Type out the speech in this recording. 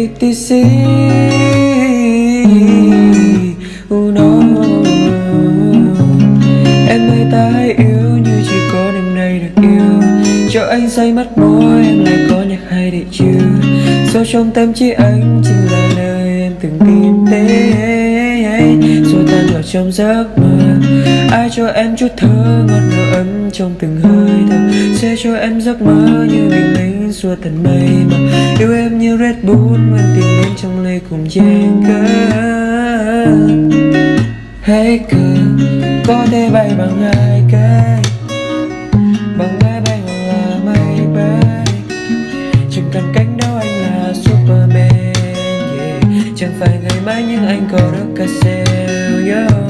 ATC oh no. Em ơi, ta hãy yêu như chỉ có đêm nay được yêu. Cho anh say mắt môi, em lại có nhạc hay để chiều Sâu trong tâm trí anh chính là nơi em từng tìm đến. Rồi tan vào trong giấc mơ, Ai cho em chút thơ ngọt ngào ấm trong từng hơi thở. Sẽ cho em giấc mơ như bình minh suốt tận mây mà Yêu em như Red Bull Mang tìm đến trong ly cùng chàng girl Hey girl Có thể bay bằng hai cái Bằng máy bay hoặc là máy bay Chẳng cần cánh đâu, anh là Superman, yeah. Chẳng phải ngày mai nhưng anh có được cả sale yeah.